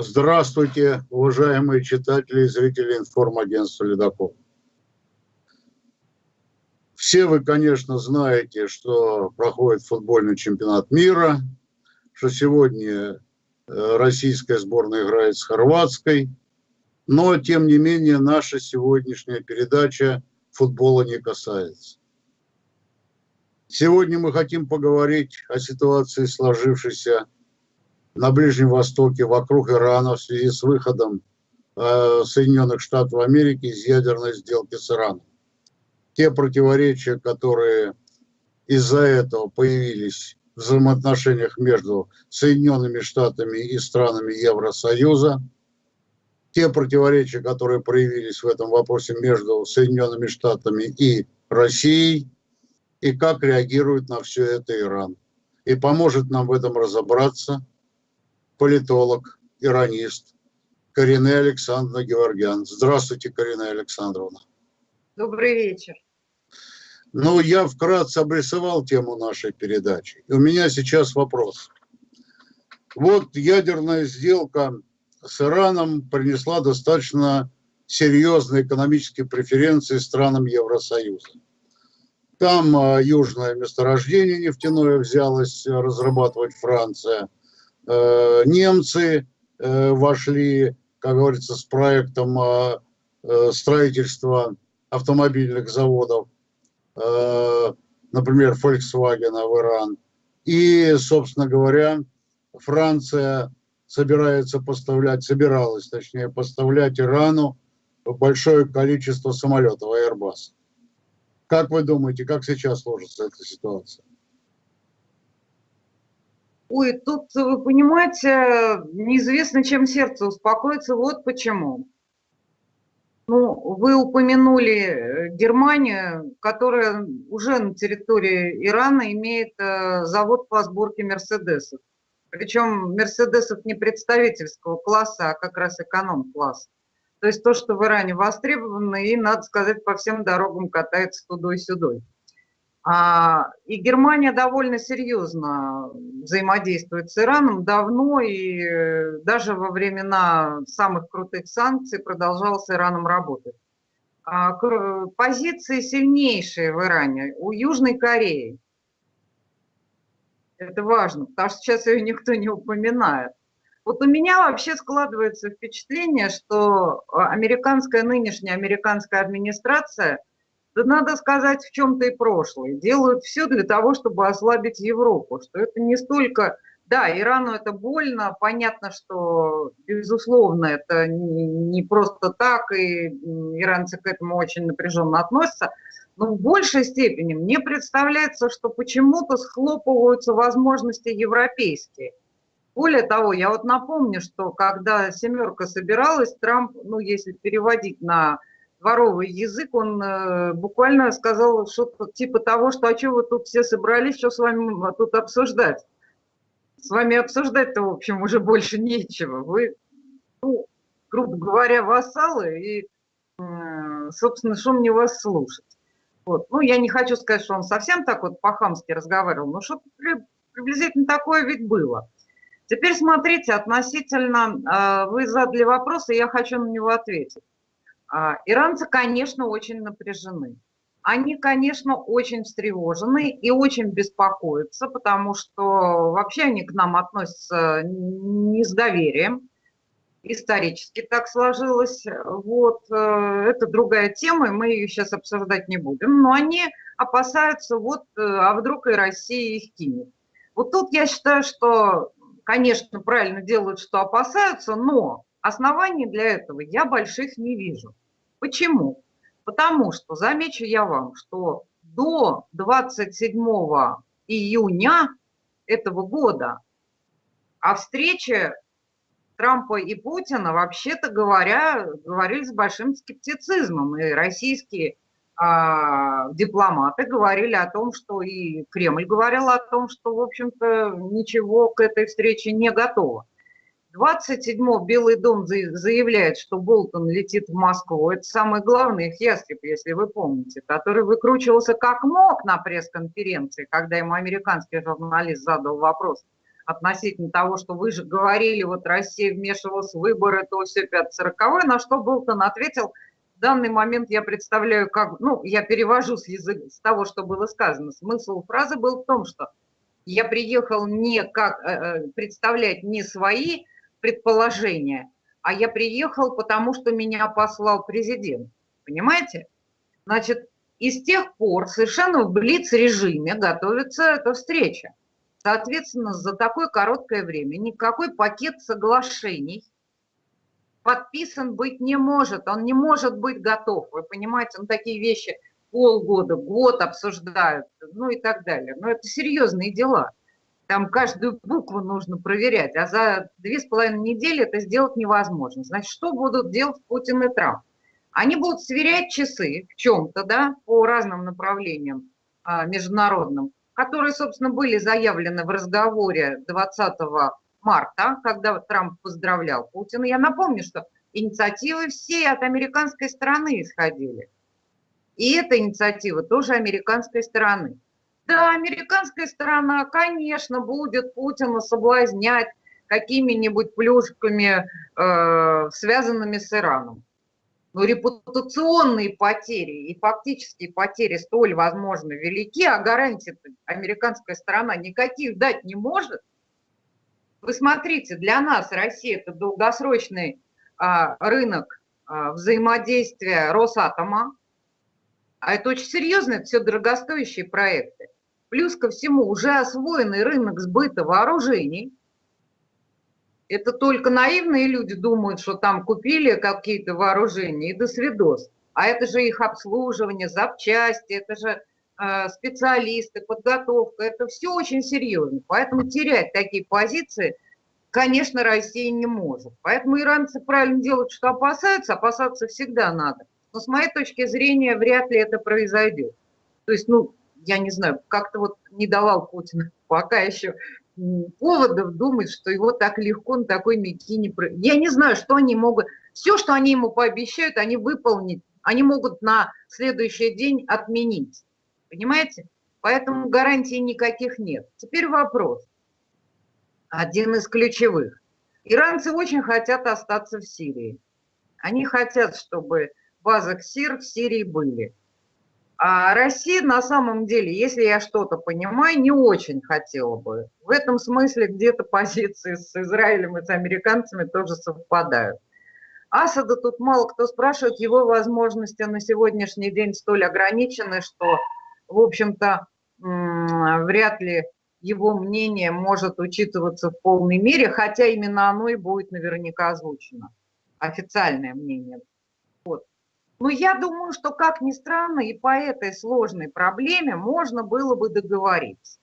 Здравствуйте, уважаемые читатели и зрители информагентства «Ледокол». Все вы, конечно, знаете, что проходит футбольный чемпионат мира, что сегодня э, российская сборная играет с хорватской, но, тем не менее, наша сегодняшняя передача футбола не касается. Сегодня мы хотим поговорить о ситуации, сложившейся на Ближнем Востоке, вокруг Ирана в связи с выходом э, Соединенных Штатов Америки из ядерной сделки с Ираном. Те противоречия, которые из-за этого появились в взаимоотношениях между Соединенными Штатами и странами Евросоюза, те противоречия, которые проявились в этом вопросе между Соединенными Штатами и Россией, и как реагирует на все это Иран. И поможет нам в этом разобраться – политолог, иронист Карине Александровна Георгиан. Здравствуйте, Карина Александровна. Добрый вечер. Ну, я вкратце обрисовал тему нашей передачи. И у меня сейчас вопрос. Вот ядерная сделка с Ираном принесла достаточно серьезные экономические преференции странам Евросоюза. Там а, южное месторождение нефтяное взялось разрабатывать Франция – немцы э, вошли, как говорится, с проектом э, строительства автомобильных заводов, например, Volkswagen в Иран. И, собственно говоря, Франция собирается поставлять, собиралась, точнее, поставлять Ирану большое количество самолетов Airbus. Как вы думаете, как сейчас сложится эта ситуация? Ой, тут, вы понимаете, неизвестно, чем сердце успокоится. Вот почему. Ну, вы упомянули э, Германию, которая уже на территории Ирана имеет э, завод по сборке Мерседесов. Причем Мерседесов не представительского класса, а как раз эконом-класс. То есть то, что в Иране востребовано, и, надо сказать, по всем дорогам катается тудой-сюдой. А, и Германия довольно серьезно взаимодействует с Ираном давно, и э, даже во времена самых крутых санкций продолжал с Ираном работать. А, позиции сильнейшие в Иране у Южной Кореи. Это важно, потому что сейчас ее никто не упоминает. Вот у меня вообще складывается впечатление, что американская, нынешняя американская администрация – да надо сказать, в чем-то и прошлое. Делают все для того, чтобы ослабить Европу, что это не столько... Да, Ирану это больно, понятно, что, безусловно, это не просто так, и иранцы к этому очень напряженно относятся, но в большей степени мне представляется, что почему-то схлопываются возможности европейские. Более того, я вот напомню, что когда «семерка» собиралась, Трамп, ну, если переводить на дворовый язык, он э, буквально сказал что-то типа того, что а что вы тут все собрались, что с вами тут обсуждать? С вами обсуждать-то, в общем, уже больше нечего. Вы, ну, грубо говоря, вассалы, и, э, собственно, что мне вас слушать? Вот. Ну, я не хочу сказать, что он совсем так вот по-хамски разговаривал, но что-то приблизительно такое ведь было. Теперь смотрите, относительно, э, вы задали вопрос, и я хочу на него ответить. А, иранцы, конечно, очень напряжены. Они, конечно, очень встревожены и очень беспокоятся, потому что вообще они к нам относятся не с доверием. Исторически так сложилось. Вот, э, это другая тема, и мы ее сейчас обсуждать не будем. Но они опасаются, вот, э, а вдруг и Россия их кинет. Вот тут я считаю, что, конечно, правильно делают, что опасаются, но Оснований для этого я больших не вижу. Почему? Потому что, замечу я вам, что до 27 июня этого года о встрече Трампа и Путина, вообще-то говоря, говорили с большим скептицизмом. И российские а, дипломаты говорили о том, что и Кремль говорил о том, что, в общем-то, ничего к этой встрече не готово. 27-го Белый дом заявляет, что Болтон летит в Москву. Это самый главный их ястреб, если вы помните, который выкручивался как мог на пресс-конференции, когда ему американский журналист задал вопрос, относительно того, что вы же говорили, вот Россия вмешивалась в выборы, то все 540 на что Болтон ответил, в данный момент я представляю, как, ну, я перевожу с, язык, с того, что было сказано. Смысл фразы был в том, что я приехал не как э, э, представлять не свои предположения, а я приехал, потому что меня послал президент. Понимаете? Значит, и с тех пор совершенно в блиц-режиме готовится эта встреча. Соответственно, за такое короткое время никакой пакет соглашений подписан быть не может. Он не может быть готов. Вы понимаете, он такие вещи полгода, год обсуждают, ну и так далее. Но это серьезные дела. Там каждую букву нужно проверять, а за две с половиной недели это сделать невозможно. Значит, что будут делать Путин и Трамп? Они будут сверять часы в чем-то, да, по разным направлениям а, международным, которые, собственно, были заявлены в разговоре 20 марта, когда Трамп поздравлял Путина. Я напомню, что инициативы все от американской стороны исходили. И эта инициатива тоже американской стороны. Да, американская сторона, конечно, будет Путина соблазнять какими-нибудь плюшками, э, связанными с Ираном. Но репутационные потери и фактические потери столь, возможно, велики, а гарантий американская сторона никаких дать не может. Вы смотрите, для нас Россия – это долгосрочный а, рынок а, взаимодействия Росатома, а это очень серьезно, это все дорогостоящие проекты. Плюс ко всему уже освоенный рынок сбыта вооружений. Это только наивные люди думают, что там купили какие-то вооружения и до свидос. А это же их обслуживание, запчасти, это же э, специалисты, подготовка. Это все очень серьезно. Поэтому терять такие позиции, конечно, Россия не может. Поэтому иранцы правильно делают, что опасаются. Опасаться всегда надо. Но с моей точки зрения, вряд ли это произойдет. То есть, ну, я не знаю, как-то вот не давал Путин пока еще поводов думать, что его так легко на такой мякине... Я не знаю, что они могут... Все, что они ему пообещают, они выполнить, они могут на следующий день отменить. Понимаете? Поэтому гарантий никаких нет. Теперь вопрос. Один из ключевых. Иранцы очень хотят остаться в Сирии. Они хотят, чтобы базы СИР в Сирии были. А Россия на самом деле, если я что-то понимаю, не очень хотела бы. В этом смысле где-то позиции с Израилем и с американцами тоже совпадают. Асада тут мало кто спрашивает, его возможности на сегодняшний день столь ограничены, что, в общем-то, вряд ли его мнение может учитываться в полной мере, хотя именно оно и будет наверняка озвучено, официальное мнение. Вот. Но я думаю, что, как ни странно, и по этой сложной проблеме можно было бы договориться.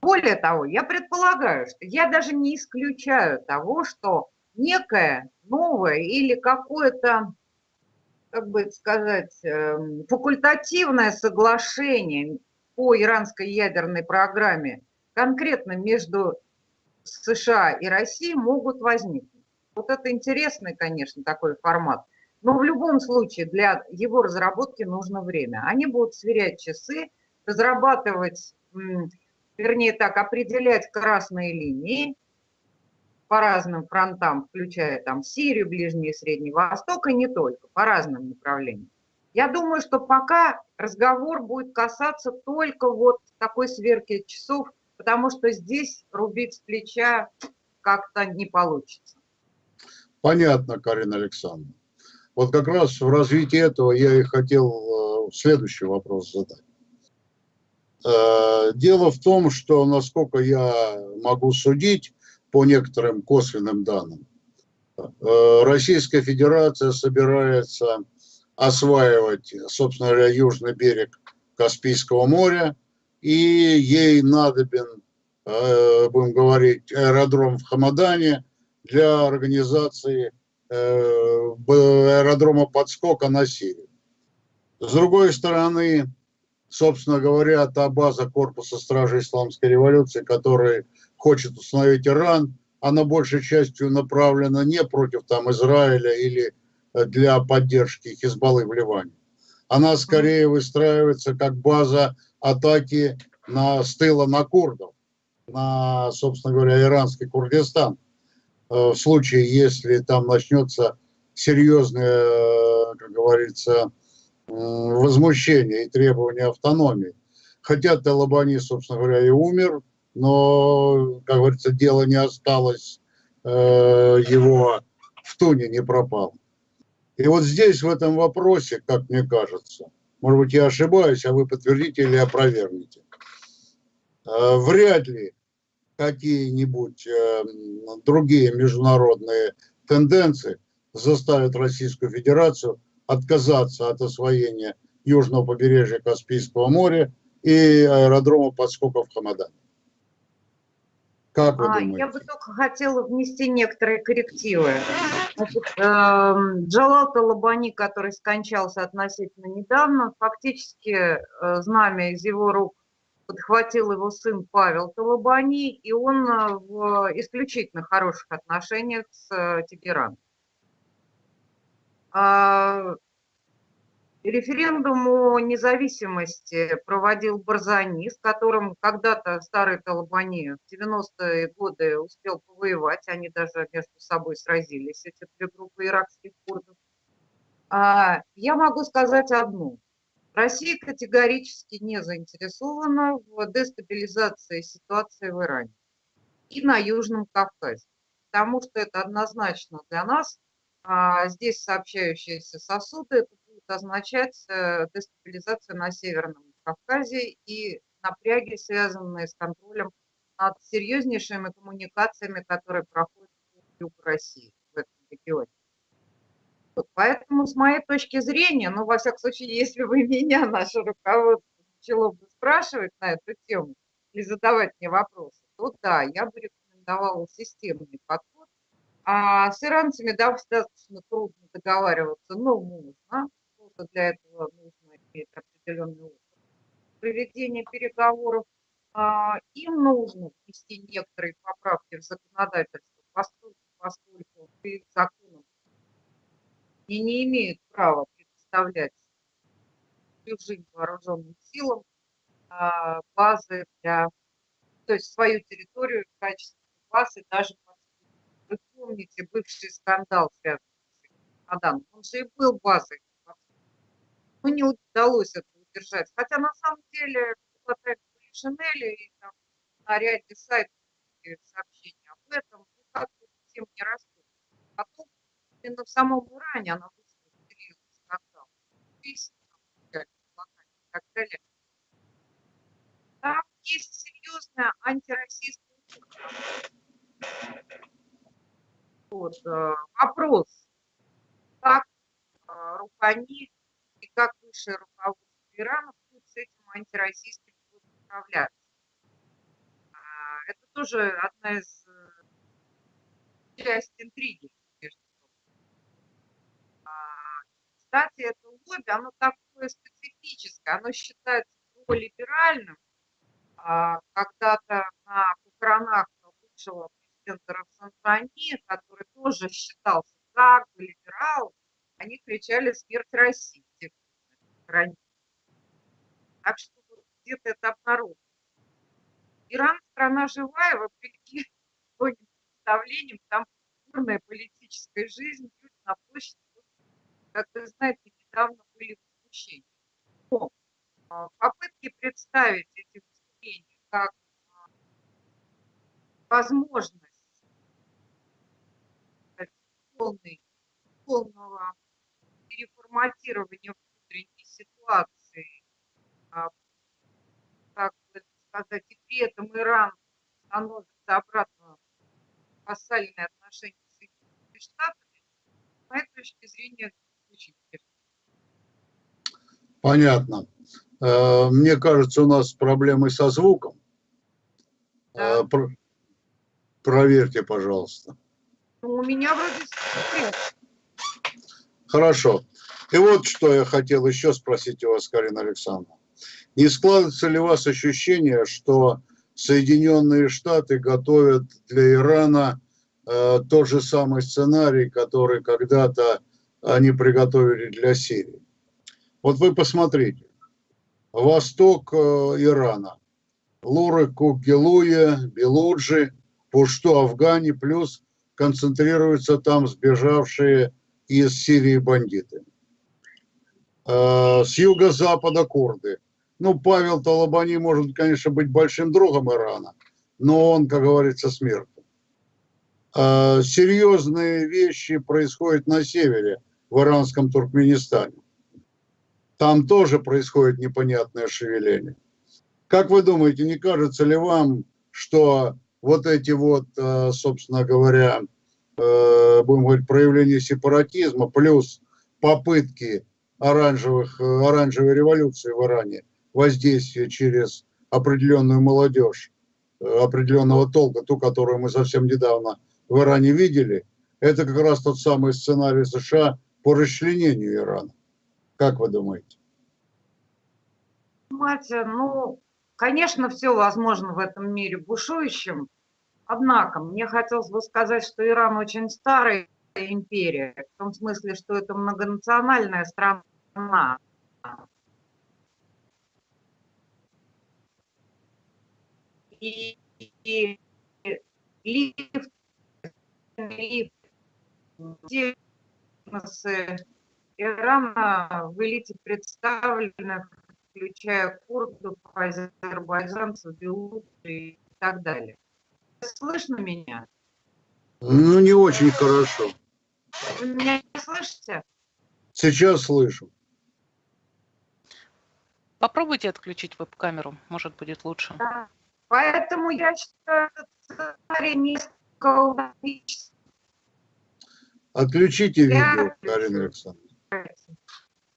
Более того, я предполагаю, что я даже не исключаю того, что некое новое или какое-то, как бы сказать, эм, факультативное соглашение по иранской ядерной программе конкретно между США и Россией могут возникнуть. Вот это интересный, конечно, такой формат. Но в любом случае для его разработки нужно время. Они будут сверять часы, разрабатывать, вернее так, определять красные линии по разным фронтам, включая там Сирию, Ближний и Средний Восток, и не только, по разным направлениям. Я думаю, что пока разговор будет касаться только вот такой сверки часов, потому что здесь рубить с плеча как-то не получится. Понятно, Карина Александровна. Вот как раз в развитии этого я и хотел э, следующий вопрос задать. Э, дело в том, что, насколько я могу судить по некоторым косвенным данным, э, Российская Федерация собирается осваивать, собственно говоря, южный берег Каспийского моря, и ей надобен, будем говорить, аэродром в Хамадане для организации аэродрома подскока на Сирию. С другой стороны, собственно говоря, та база корпуса стражи исламской революции, которая хочет установить Иран, она большей частью направлена не против там Израиля или э, для поддержки Хизбаллы в Ливане. Она скорее выстраивается как база атаки на, с тыла на курдов. на, собственно говоря, иранский Курдистан. Э, в случае, если там начнется серьезное, э, как говорится, возмущение и требование автономии. Хотя Талабани, собственно говоря, и умер, но, как говорится, дело не осталось, его в туне не пропал. И вот здесь, в этом вопросе, как мне кажется, может быть, я ошибаюсь, а вы подтвердите или опровергнете, вряд ли какие-нибудь э, другие международные тенденции заставят Российскую Федерацию отказаться от освоения южного побережья Каспийского моря и аэродрома подскоков Хамадан. Как вы а, думаете? Я бы только хотела внести некоторые коррективы. Значит, э, Джалал Талабани, который скончался относительно недавно, фактически э, знамя из его рук подхватил его сын Павел Талабани, и он э, в исключительно хороших отношениях с э, Тегераном. А, референдум о независимости проводил Барзани, с которым когда-то старый Талабани в 90-е годы успел повоевать, они даже между собой сразились, эти две группы иракских курдов. А, я могу сказать одно – Россия категорически не заинтересована в дестабилизации ситуации в Иране и на Южном Кавказе, потому что это однозначно для нас, а, здесь сообщающиеся сосуды, это будет означать э, дестабилизацию на Северном Кавказе и напряги, связанные с контролем над серьезнейшими коммуникациями, которые проходят в России в этом регионе. Поэтому, с моей точки зрения, ну, во всяком случае, если бы меня наше руководство начало бы спрашивать на эту тему или задавать мне вопросы, то да, я бы рекомендовала системный подход. А с иранцами достаточно трудно договариваться, но можно. Просто для этого нужно иметь определенный опыт проведения переговоров. А, им нужно внести некоторые поправки в законодательство, поскольку, поскольку законом и не имеют права предоставлять чужим вооруженным силам а, базы для, то есть свою территорию в качестве базы даже вы помните бывший скандал связанный с Аданом, он же и был базой. Но не удалось это удержать. Хотя на самом деле хватает Шинели и там на ряде сайтов сообщения об этом, ну как-то тем не растут. Именно в самом Иране она вызвала серьезный скандал. Там есть серьезная антироссийская вот, э, вопрос, как э, Рухани и как высшее руководство Ирана будут с этим антироссийским управляться. А, это тоже одна из э, часть интриги. Кстати, это лобби, оно такое специфическое, оно считается либеральным. А, когда-то на похоронах бывшего президента Рафсанфани, который тоже считался как бы либералом, они кричали «Смерть России!» Так что где-то это обнаружено. Иран страна живая, вопреки многим представлениям, там бурная политическая жизнь, люди на площади как вы знаете, недавно были выступления. Но а, попытки представить эти выступления как а, возможность полной, полного переформатирования внутренней ситуации, а, как сказать, и при этом Иран становится обратно вассальные отношения с Соединенными Штатами, с моей точки зрения, Понятно. Э, мне кажется, у нас проблемы со звуком. Да. Э, про... Проверьте, пожалуйста. Ну, у меня вроде Хорошо. И вот что я хотел еще спросить у вас, Карина Александровна. Не складывается ли у вас ощущение, что Соединенные Штаты готовят для Ирана э, тот же самый сценарий, который когда-то они приготовили для Сирии. Вот вы посмотрите, восток э, Ирана, Луры, Кукилуя, Белуджи, Пушту, Афгане, плюс концентрируются там сбежавшие из Сирии бандиты. Э, с юго-запада курды. Ну, Павел Талабани может, конечно, быть большим другом Ирана, но он, как говорится, смерть. Э, серьезные вещи происходят на севере, в иранском Туркменистане. Там тоже происходит непонятное шевеление. Как вы думаете, не кажется ли вам, что вот эти вот, э, собственно говоря, будем говорить, проявления сепаратизма, плюс попытки оранжевых, э, оранжевой революции в Иране, воздействие через определенную молодежь, э, определенного толка, ту, которую мы совсем недавно в Иране видели, это как раз тот самый сценарий США по расчленению Ирана. Как вы думаете? Понимаете, ну, конечно, все возможно в этом мире бушующем, однако мне хотелось бы сказать, что Иран очень старая империя, в том смысле, что это многонациональная страна. И, и лифт, лифт, бизнесы Ирана в элите представлены, включая курдов, азербайджанцев, белорусов и так далее. Слышно меня? Ну, не очень хорошо. Вы меня слышите? Сейчас слышу. Попробуйте отключить веб-камеру, может будет лучше. Да. Поэтому я считаю, сценарий низкого Отключите я видео, Карина Александровна.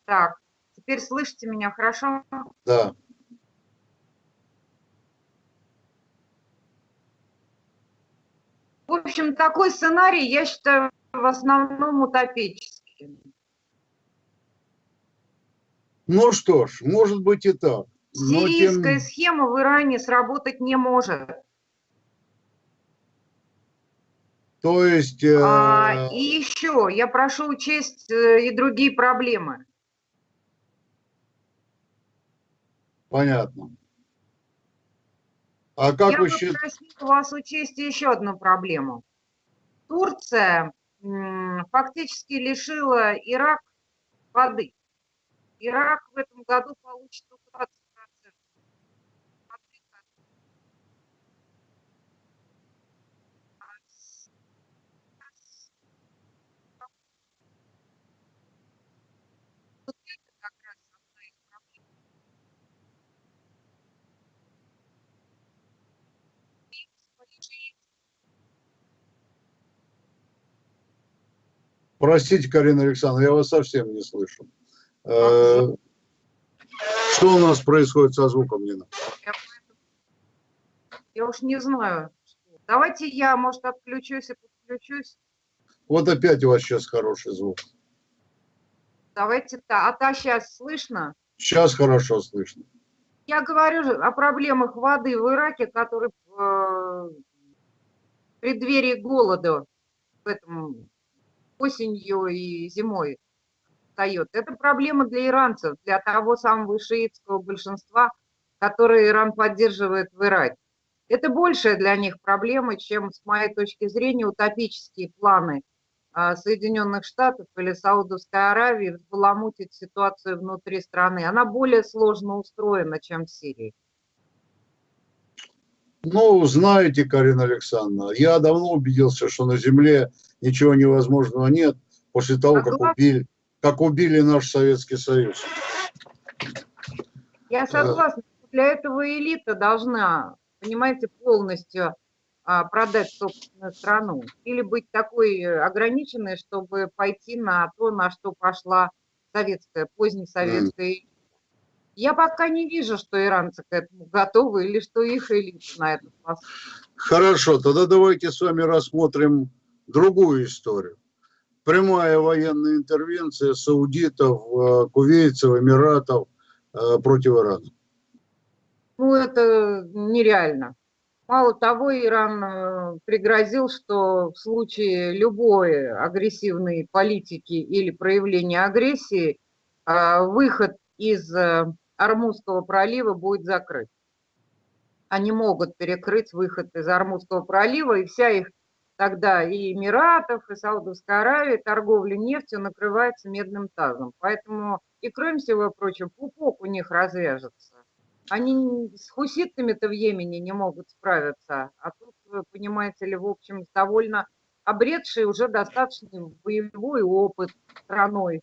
Так, теперь слышите меня хорошо? Да. В общем, такой сценарий, я считаю, в основном утопический. Ну что ж, может быть и так. Сирийская тем... схема в Иране сработать не может. То есть... Э... А, и еще, я прошу учесть э, и другие проблемы. Понятно. А как я вы считаете? вас учесть еще одну проблему. Турция фактически лишила Ирак воды. Ирак в этом году получит Простите, Карина Александровна, я вас совсем не слышу. Э, что у нас происходит со звуком, Нина? Я уж не знаю. Давайте я, может, отключусь и подключусь. Вот опять у вас сейчас хороший звук. Давайте так. А та сейчас слышно? Сейчас хорошо слышно. Я говорю о проблемах воды в Ираке, которые в э, преддверии голода в этом осенью и зимой встает. Это проблема для иранцев, для того самого шиитского большинства, которое Иран поддерживает в Ираке. Это большая для них проблема, чем, с моей точки зрения, утопические планы а, Соединенных Штатов или Саудовской Аравии взбаламутить ситуацию внутри страны. Она более сложно устроена, чем в Сирии. Ну, знаете, Карина Александровна, я давно убедился, что на Земле ничего невозможного нет после того, как убили, как убили наш Советский Союз. Я согласна. Для этого элита должна, понимаете, полностью а, продать собственную страну. Или быть такой ограниченной, чтобы пойти на то, на что пошла советская, позднесоветская mm. Я пока не вижу, что иранцы к этому готовы или что их элита на это способна. Хорошо, тогда давайте с вами рассмотрим другую историю прямая военная интервенция саудитов, э, кувейцев, эмиратов э, против Ирана? Ну, это нереально. Мало того, Иран э, пригрозил, что в случае любой агрессивной политики или проявления агрессии выход из Армузского пролива будет закрыт. они могут перекрыть выход из Армудского пролива, и вся их тогда и Эмиратов, и Саудовская Аравия, торговля нефтью накрывается медным тазом. Поэтому и кроме всего прочего, пупок у них развяжется. Они с хуситами-то в Йемене не могут справиться, а тут, вы понимаете ли, в общем, довольно обретший уже достаточный боевой опыт страной.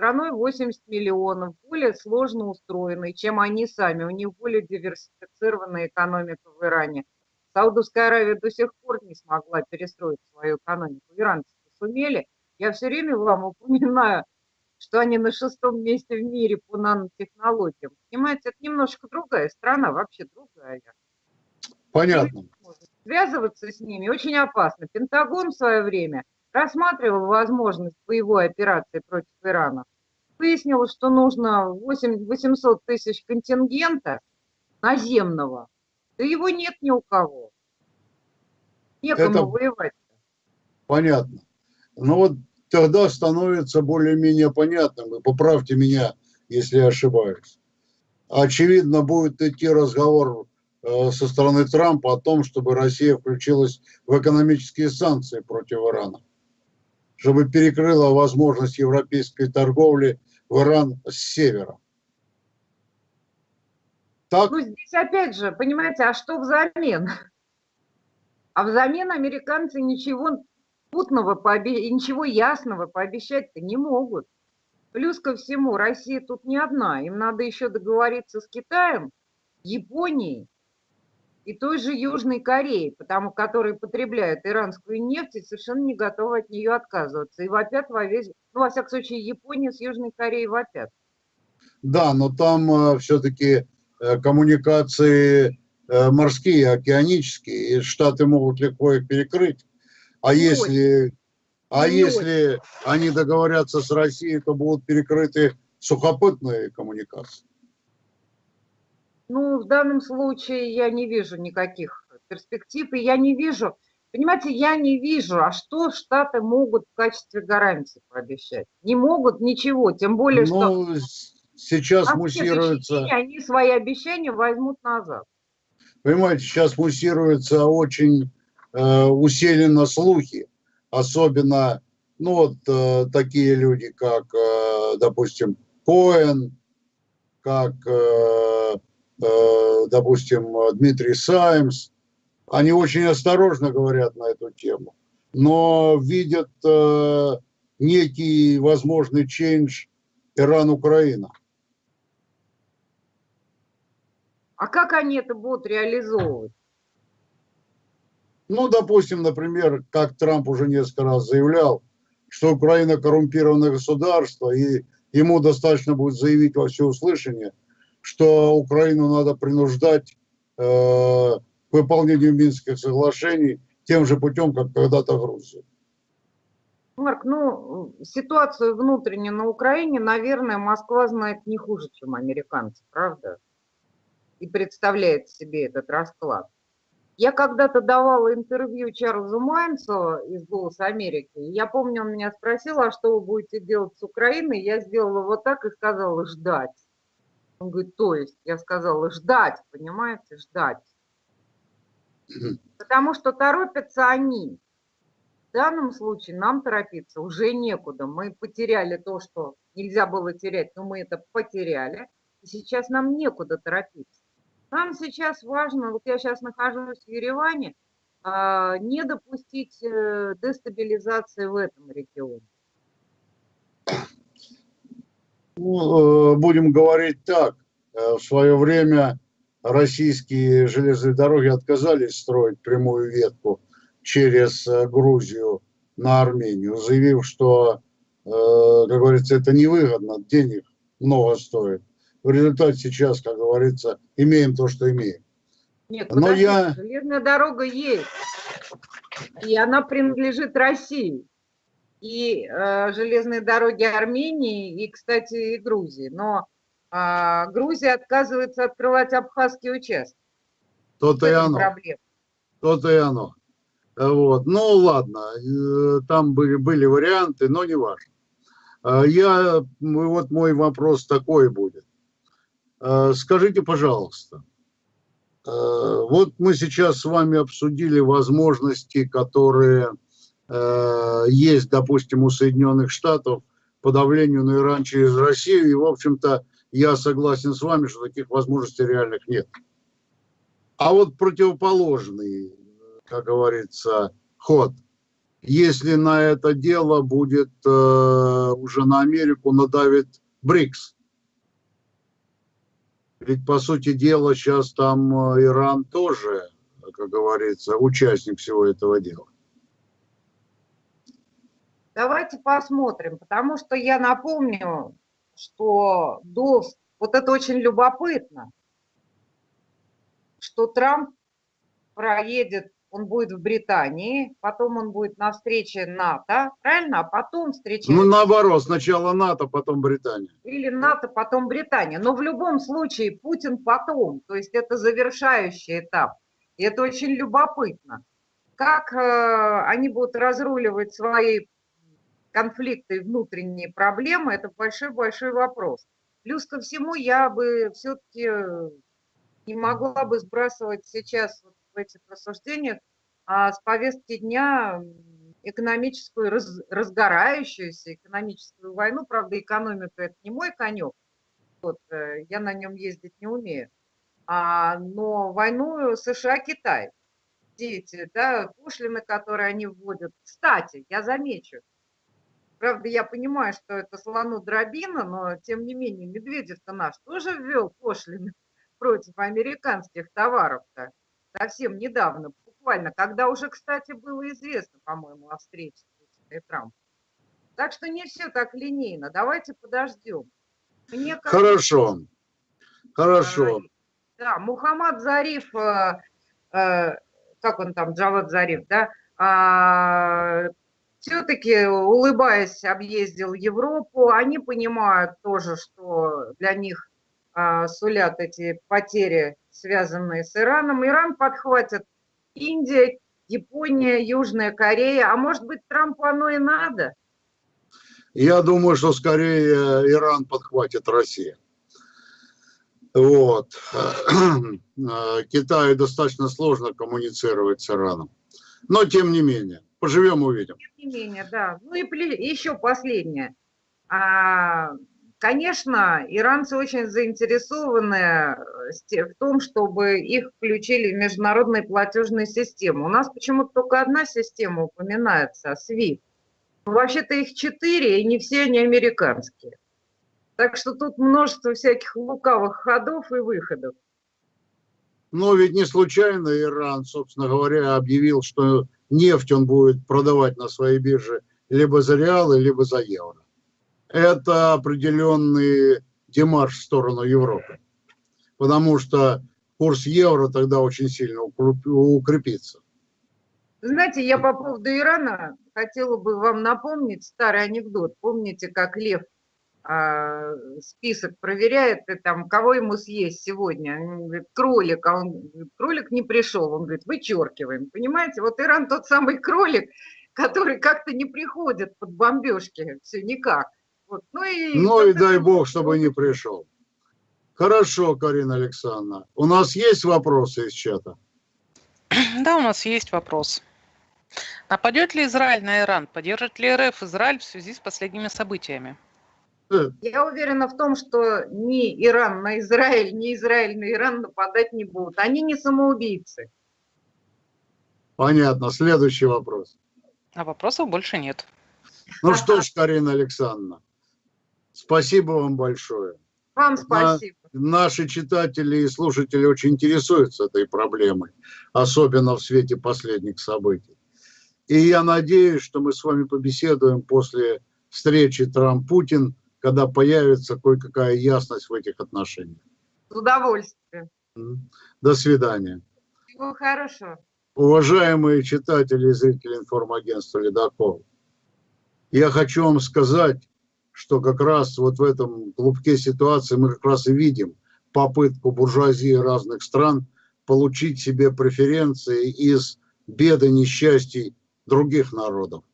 Страной 80 миллионов, более сложно устроенной, чем они сами. У них более диверсифицированная экономика в Иране. Саудовская Аравия до сих пор не смогла перестроить свою экономику. Иранцы сумели. Я все время вам упоминаю, что они на шестом месте в мире по нанотехнологиям. Понимаете, это немножко другая страна, вообще другая. Понятно. Связываться с ними очень опасно. Пентагон в свое время рассматривал возможность боевой операции против Ирана. Выяснил, что нужно 8, 800 тысяч контингента наземного. Да его нет ни у кого. Некому Это... воевать. Понятно. Ну вот тогда становится более-менее понятным, и поправьте меня, если я ошибаюсь. Очевидно, будет идти разговор э, со стороны Трампа о том, чтобы Россия включилась в экономические санкции против Ирана, чтобы перекрыла возможность европейской торговли в Иран с севера. Так? Ну, здесь опять же, понимаете, а что взамен? А взамен американцы ничего путного, пообе... ничего ясного пообещать-то не могут. Плюс ко всему, Россия тут не одна. Им надо еще договориться с Китаем, Японией и той же Южной Кореей, потому которые потребляют иранскую нефть и совершенно не готовы от нее отказываться. И вопят во весь... Ну, во всяком случае, Япония с Южной Кореей вопят. Да, но там э, все-таки э, коммуникации э, морские, океанические, и Штаты могут легко их перекрыть. А не если, очень. а не если очень. они договорятся с Россией, то будут перекрыты сухопутные коммуникации. Ну, в данном случае я не вижу никаких перспектив, и я не вижу, понимаете, я не вижу, а что Штаты могут в качестве гарантии пообещать? Не могут ничего, тем более, ну, что... сейчас а муссируется... Они свои обещания возьмут назад. Понимаете, сейчас муссируется очень Э, усиленно слухи, особенно, ну вот э, такие люди, как, э, допустим, Коэн, как, допустим, Дмитрий Саймс, они очень осторожно говорят на эту тему, но видят некий возможный чейндж Иран-Украина. А как они это будут реализовывать? Ну, допустим, например, как Трамп уже несколько раз заявлял, что Украина коррумпированное государство, и ему достаточно будет заявить во всеуслышание, что Украину надо принуждать э, к выполнению Минских соглашений тем же путем, как когда-то Грузию. Марк, ну, ситуацию внутреннюю на Украине, наверное, Москва знает не хуже, чем американцы, правда? И представляет себе этот расклад. Я когда-то давала интервью Чарльзу Майнцу из «Голоса Америки». Я помню, он меня спросил, а что вы будете делать с Украиной? Я сделала вот так и сказала «ждать». Он говорит, то есть, я сказала «ждать», понимаете, «ждать». Потому что торопятся они. В данном случае нам торопиться уже некуда. Мы потеряли то, что нельзя было терять, но мы это потеряли. И сейчас нам некуда торопиться. Нам сейчас важно, вот я сейчас нахожусь в Ереване, а, не допустить э, дестабилизации в этом регионе. Ну, э, будем говорить так. Э, в свое время российские железные дороги отказались строить прямую ветку через Грузию на Армению, заявив, что, как говорится, это невыгодно, денег много стоит в результате сейчас, как говорится, имеем то, что имеем. Нет, Но я... железная дорога есть, и она принадлежит России. И э, железные дороги Армении, и, кстати, и Грузии. Но э, Грузия отказывается открывать абхазские участки. То-то и оно. То-то и оно. Вот. Ну, ладно, э, там были, были варианты, но не важно. Э, я, вот мой вопрос такой будет. Э, скажите, пожалуйста, Вот мы сейчас с вами обсудили возможности, которые есть, допустим, у Соединенных Штатов по давлению на Иран через Россию. И, в общем-то, я согласен с вами, что таких возможностей реальных нет. А вот противоположный, как говорится, ход. Если на это дело будет э, уже на Америку надавит БРИКС. Ведь, по сути дела, сейчас там э, Иран тоже, как говорится, участник всего этого дела. Давайте посмотрим, потому что я напомню, что до... Вот это очень любопытно, что Трамп проедет, он будет в Британии, потом он будет на встрече НАТО, правильно? А потом встреча... Ну, наоборот, сначала НАТО, потом Британия. Или НАТО, потом Британия. Но в любом случае Путин потом, то есть это завершающий этап. И это очень любопытно. Как э, они будут разруливать свои конфликты и внутренние проблемы, это большой-большой вопрос. Плюс ко всему, я бы все-таки э, не могла бы сбрасывать сейчас вот в этих рассуждениях а с повестки дня экономическую, раз, разгорающуюся экономическую войну. Правда, экономика – это не мой конек, вот, э, я на нем ездить не умею. А, но войну США-Китай, дети, да, пошлины, которые они вводят. Кстати, я замечу, Правда, я понимаю, что это слону дробина, но тем не менее Медведев-то наш тоже ввел пошлины против американских товаров-то совсем недавно, буквально, когда уже, кстати, было известно, по-моему, о встрече Путина и Трампа. Так что не все так линейно. Давайте подождем. Мне кажется, Хорошо. Хорошо. Да, Мухаммад Зариф, э, э, как он там, Джавад Зариф, да, а, все-таки, улыбаясь, объездил Европу. Они понимают тоже, что для них а, сулят эти потери, связанные с Ираном. Иран подхватит Индия, Япония, Южная Корея. А может быть, Трампу оно и надо? Я думаю, что скорее Иран подхватит Россия. Вот. Китаю достаточно сложно коммуницировать с Ираном. Но тем не менее. Поживем, увидим. Тем не менее, да. Ну и еще последнее. А, конечно, иранцы очень заинтересованы э, в том, чтобы их включили в международные платежные системы. У нас почему-то только одна система упоминается, SWIFT. Вообще-то их четыре, и не все они американские. Так что тут множество всяких лукавых ходов и выходов. Но ведь не случайно Иран, собственно говоря, объявил, что нефть он будет продавать на своей бирже либо за реалы, либо за евро. Это определенный демарш в сторону Европы, потому что курс евро тогда очень сильно укрепится. Знаете, я по поводу Ирана хотела бы вам напомнить старый анекдот. Помните, как Лев список проверяет, и там, кого ему съесть сегодня. Он говорит, кролик, а он кролик не пришел. Он говорит, вычеркиваем. Понимаете, вот Иран тот самый кролик, который как-то не приходит под бомбежки, все никак. Вот. Ну и, ну и дай бог, чтобы не пришел. Хорошо, Карина Александровна. У нас есть вопросы из чата? Да, у нас есть вопрос. Нападет ли Израиль на Иран? Поддержит ли РФ Израиль в связи с последними событиями? Я уверена в том, что ни Иран на Израиль, ни Израиль на Иран нападать не будут. Они не самоубийцы. Понятно. Следующий вопрос. А вопросов больше нет. Ну что ж, Карина Александровна, спасибо вам большое. Вам спасибо. На, наши читатели и слушатели очень интересуются этой проблемой, особенно в свете последних событий. И я надеюсь, что мы с вами побеседуем после встречи Трамп-Путин когда появится кое-какая ясность в этих отношениях. С удовольствием. До свидания. Всего хорошего. Уважаемые читатели и зрители информагентства «Ледокол», я хочу вам сказать, что как раз вот в этом клубке ситуации мы как раз и видим попытку буржуазии разных стран получить себе преференции из беды, несчастий других народов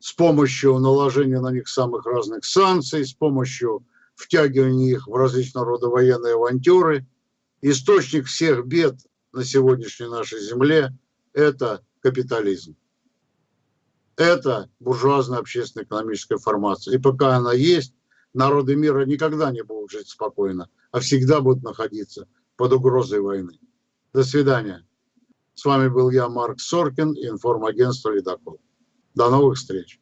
с помощью наложения на них самых разных санкций, с помощью втягивания их в различного рода военные авантюры. источник всех бед на сегодняшней нашей земле – это капитализм. Это буржуазная общественно-экономическая формация. И пока она есть, народы мира никогда не будут жить спокойно, а всегда будут находиться под угрозой войны. До свидания. С вами был я, Марк Соркин, информагентство «Ледокол». До новых встреч.